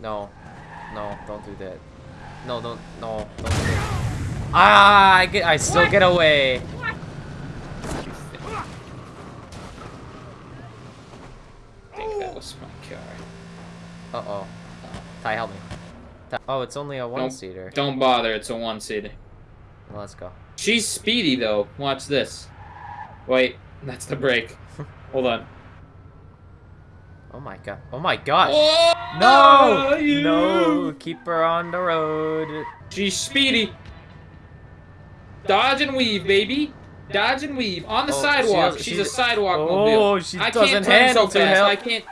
No. No, don't do that. No, don't. No, don't do that. Ah, I get. I still What? get away. I think that was my car. Uh oh. Ty, help me. Ty- oh, it's only a one-seater. Don't bother, it's a one-seater. Well, let's go. She's speedy, though. Watch this. Wait, that's the brake. Hold on. Oh my god. Oh my gosh. Oh, No! you- No! Keep her on the road. She's speedy. Dodge and weave, baby. Dodge and weave on the Oh, she sidewalk. does- She's she a sidewalk Oh, mobile. she I doesn't can't handle so fast. I can't.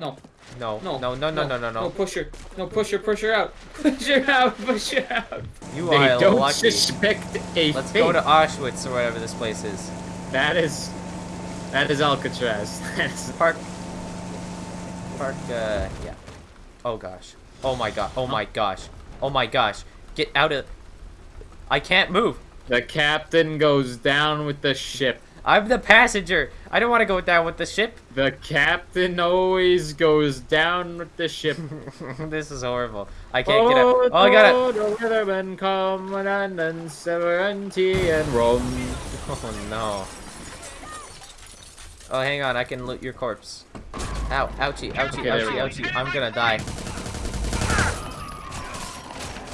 No, No, no, no, no, no, no, no, No, no. push her. No, push her. Push her out. Push her out. Push her out. You They are don't lucky. suspect a Let's fate. go to Auschwitz or whatever this place is. That is... That is Alcatraz. That's... Park. Park, uh, yeah. Oh gosh. Oh my god. Oh my gosh. Oh my gosh. Get out of. I can't move. The captain goes down with the ship. I'm the passenger. I don't want to go down with the ship. The captain always goes down with the ship. this is horrible. I can't get out. Oh, I got it. The weathermen come and then severity and Rome. Oh no. Oh, hang on. I can loot your corpse. Ow, ouchie, ouchie, Okay, there ouchie, ouchie. I'm gonna die.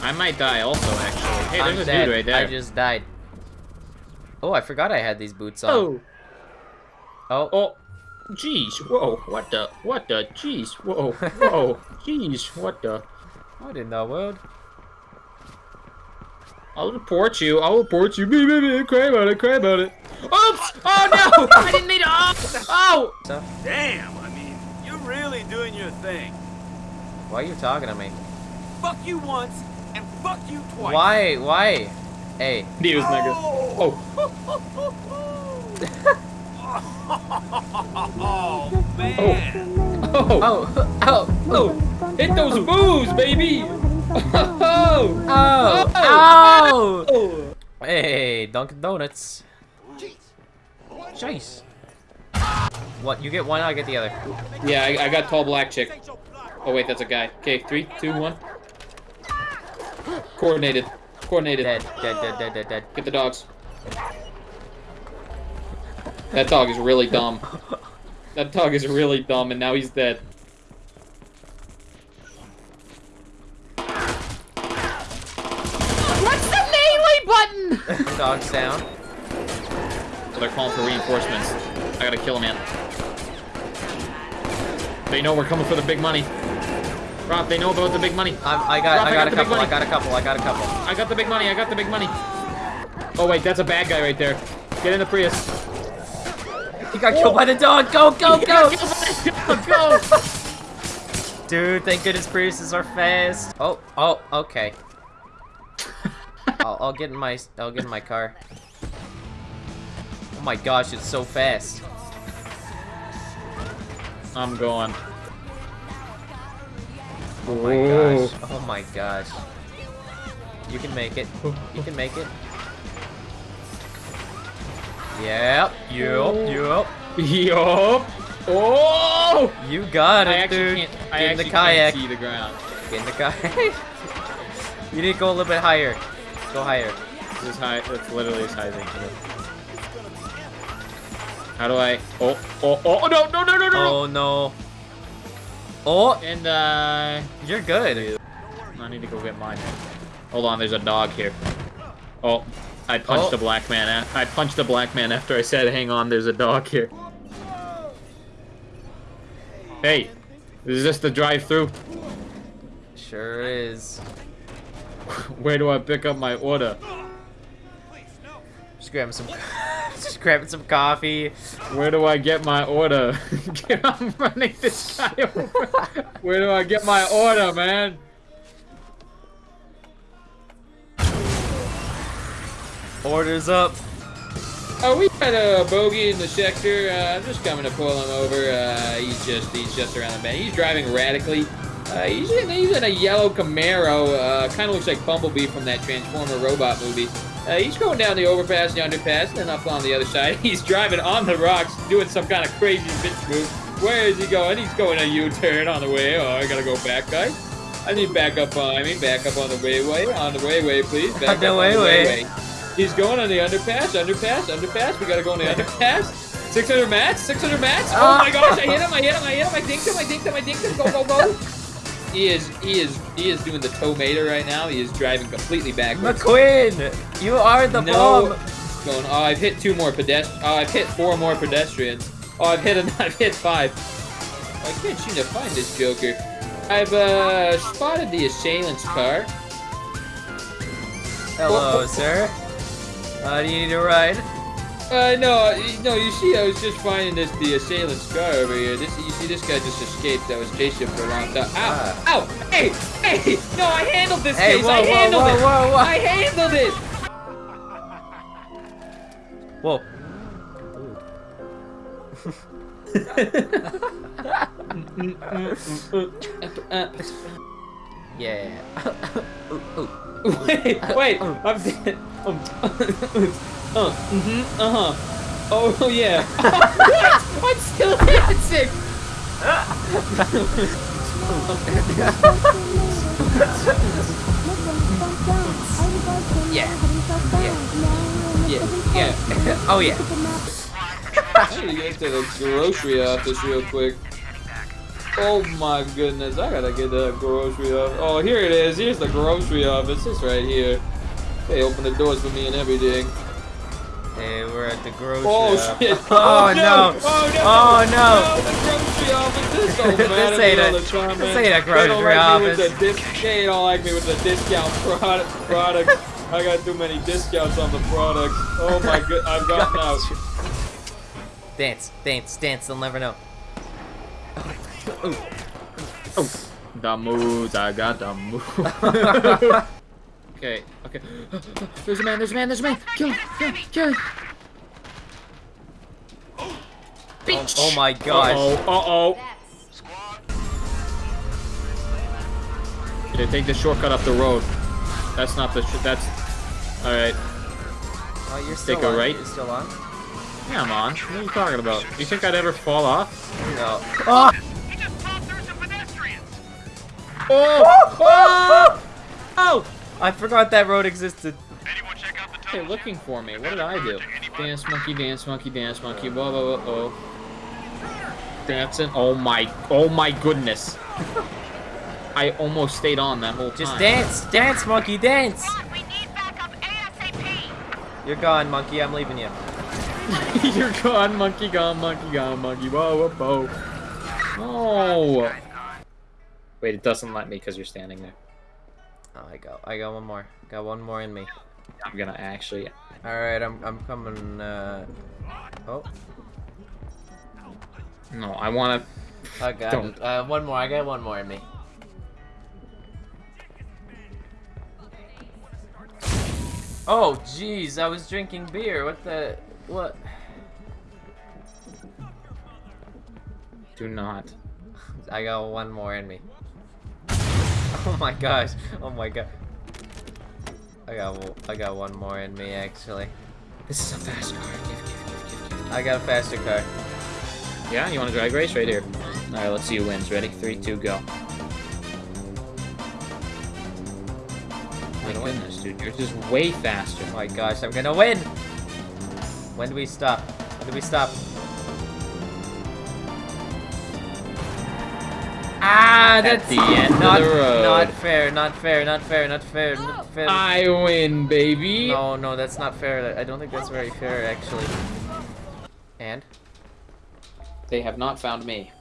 I might die also, actually. Hey, I'm a dead. dude right there. I just died. Oh, I forgot I had these boots on. Oh, Oh, oh, jeez, whoa, what the, what the, jeez, whoa, whoa, jeez, what the. what in the world? I'll report you, I'll report you, me, me, me, cry about it, cry about it. Oops! Oh no! I didn't mean to, oh! Oh! Damn, I mean, you're really doing your thing. why are you talking to me? Fuck you once and fuck you twice. Why? Why? Hey, Dios nigga. Oh, oh. oh, man. oh, oh, oh, oh! Hit those boos, baby! Oh. oh! oh, oh! Oh! Hey, Dunkin' Donuts. Jeez. What? You get one, I get the other. Yeah, I, I got tall black chick. Oh wait, that's a guy. Okay, three, two, one. Coordinated. Coordinated. Dead, dead, dead, dead, dead, dead. Get the dogs. That dog is really dumb. That dog is really dumb, and now he's dead. What's the melee button? Dogs down. They're calling for reinforcements. I gotta kill a man. They know we're coming for the big money. Rob, they know about the big money. I'm, I got, Rob, I I got got a couple. I got a couple. I got a couple. I got the big money. I got the big money. Oh wait, that's a bad guy right there. Get in the Prius. He got killed by the dog. Go, go, go! Go! Dude, thank goodness Priuses are fast. Oh, oh, okay. I'll, I'll get in my, I'll get in my car. Oh my gosh, it's so fast. I'm going. Oh my gosh. Oh my gosh. You can make it. You can make it. Yep. Yep. Yep. Yup. Oh! You got I it, actually dude. can't. I Get in the kayak. see the ground. Get in the kayak. you need to go a little bit higher. Go higher. This is high. That's literally as high as I can. How do I? Oh! Oh! Oh! No! No! No! No! No! Oh no. Oh, And uh, you're good. I need to go get mine. Hold on, there's a dog here. Oh, I punched Oh. a black man. a- I punched a black man after I said, "Hang on, there's a dog here." Hey, is this the drive-through? Sure is. Where do I pick up my order? Just grabbing some. Grabbing some coffee. Where do I get my order? I'm running this guy over. Where do I get my order, man? Orders up. Oh, we got a bogey in the sector. Uh, I'm just coming to pull him over. Uh, he's just he's just around the bend. He's driving radically. Uh, he's in he's in a yellow Camaro. Uh, kind of looks like Bumblebee from that Transformer robot movie. Uh, he's going down the overpass, the underpass, and then up on the other side. He's driving on the rocks, doing some kind of crazy bitch move. Where is he going? He's going a U-turn on the way. Oh, I gotta go back, guys. I need backup behind me. Back up on the wayway. On the wayway, please. Back On the up wayway. He's going on the underpass, underpass, underpass. We gotta go on the underpass. 600 mats, 600 mats. Oh my gosh, I hit him, I hit him, I hit him, I dinked him, I dinked him, I dinked him. Go, go, go. He is, he is, he is doing the tomato right now. He is driving completely backwards. McQueen, you are the No. bomb. Going, oh, I've hit two more pedestrians. Oh, I've hit four more pedestrians. Oh, I've hit, a, I've hit five. I can't seem to find this Joker. I've uh, spotted the assailant's car. Hello, sir. Uh, do you need a ride? Uh, no, no, you see, I was just finding this the assailant's car over here. This, you see, this guy just escaped. I was chasing him for a long time. Ow, Ah. ow, hey, hey, no, I handled this Hey, case. whoa, I handled whoa, it. whoa, whoa. I handled it. Whoa. Uh, Yeah. wait, wait, I'm dead. Uh, mm-hmm, uh-huh. Oh, yeah. what? I'm still dancing. Yeah. Yeah, yeah. oh yeah. I need to get to the grocery office real quick. Oh my goodness, I gotta get to the grocery office. Oh, here it is. Here's the grocery office. It's right here. They open the doors for me and everything. Hey, we're at the grocery. Oh shit! Oh, oh, oh, no! Oh no! Oh, no. No, the grocery office. This don't This ain't me a- the time, this ain't a They grocery like office. the dis- They don't like me with the discount product products. I got too many discounts on the products. Oh my god! I've gotten out. Dance, dance, dance. They'll never know. Oh, oh the moves, I got the moves. okay, okay. There's a man, there's a man, there's a man. Kill him, kill him, kill him. Oh, oh my gosh. Uh-oh, uh-oh. Yeah, take the shortcut up the road. That's not the, sh that's, alright. Oh, you're still Take a on. right. You're still on? Yeah, I'm on. What are you talking about? Do You think I'd ever fall off? No. Oh! He just popped through some pedestrians. Oh! Oh! Oh! I forgot that road existed. Anyone check out the Hey, tunnel? looking for me. What did I do? Dance monkey, dance monkey, dance monkey. Whoa, whoa, whoa, whoa. Dancing. Oh my, oh my goodness. I almost stayed on that whole time. Just dance, dance, monkey, dance. we need backup ASAP. You're gone, monkey. I'm leaving you. You're gone, monkey, gone, monkey, gone, monkey. Whoa, whoa, whoa. No. Wait, it doesn't let me because you're standing there. Oh, I got, I got one more. Got one more in me. I'm gonna actually. All right, I'm, I'm coming. Uh... Oh, No, I wanna. I got Don't. it. Uh, one more. I got one more in me. Oh, jeez, I was drinking beer. What the? What? Do not. I got one more in me. Oh my gosh. Oh my god. I got I got one more in me actually. This is a fast car. Give, give, give, give, give. I got a faster car. Yeah, you want to drag race right here? All right, let's see who wins. Ready? Three, two, go. My goodness, dude, yours is way faster. Oh my gosh, I'm gonna win! When do we stop? When do we stop? Ah, that's the end of not, the road. Not fair, not fair, not fair, not fair, not fair. I win, baby. no, no, that's not fair. I don't think that's very fair, actually. And? They have not found me,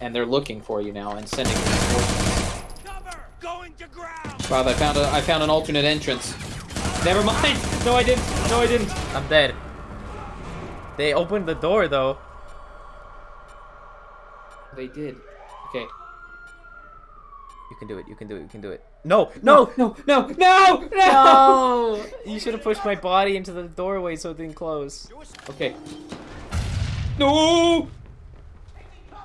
and they're looking for you now and sending reinforcements. Cover! Going to ground! Bob, I found a, I found an alternate entrance. Never mind. No, I didn't. No, I didn't. I'm dead. They opened the door, though. They did. Okay. You can do it, you can do it, you can do it. No, no! No, no, no, no. No! You should have pushed my body into the doorway so it didn't close. Okay. No.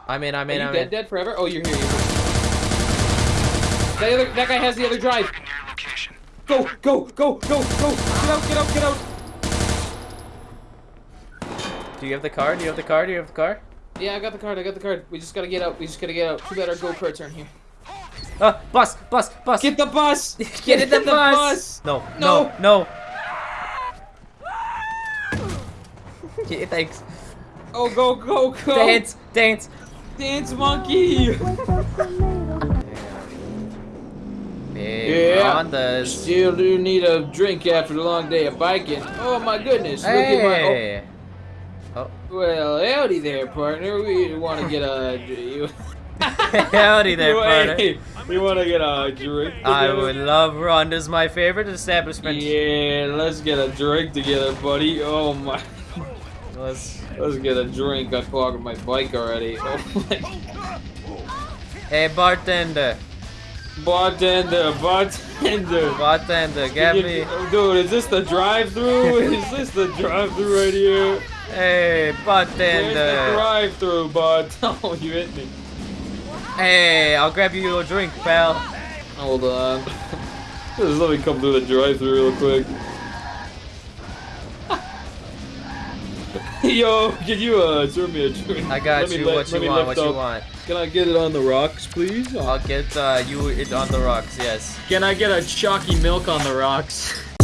I'm in, I'm Are in, you I'm dead, in. dead forever? Oh, you're here. You're here. That other, that guy has the other drive. Go, go, go, go, go. Get out, get out, get out. Do you have the car? Do you have the car? Do you have the car? Yeah, I got the card. I got the card. We just gotta get out. We just gotta get out. Too bad our go-karts aren't here. Uh, bus, bus, bus. Get the bus. Get in the, bus. No, no, no. Yeah, thanks. Oh, go, go, go. Dance, dance. Dance monkey. Big Yeah. Still do need a drink after the long day of biking. Oh my goodness. Look at my. Hey. Oh. Oh, well, howdy there, partner. We want to get a. Howdy there, partner. we want to get a drink. I would love Ronda's my favorite establishment. Yeah, let's get a drink together, buddy. Oh my. Let's let's get a drink. I clogged my bike already. Oh my. Hey, bartender. Bartender, bartender. Bartender, get me. Dude, is this the drive-through? is this the drive-through right here? Hey, Where's the bartender. drive-through, bud? Oh, you hit me. Hey, I'll grab you a drink, pal. Hold on. Just let me come through the drive-through real quick. Yo, can you uh serve me a drink? I got Let you. let- what you want? What you want? Can I get it on the rocks, please? I'll get uh, you it on the rocks. Yes. Can I get a chalky milk on the rocks?